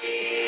Trinity.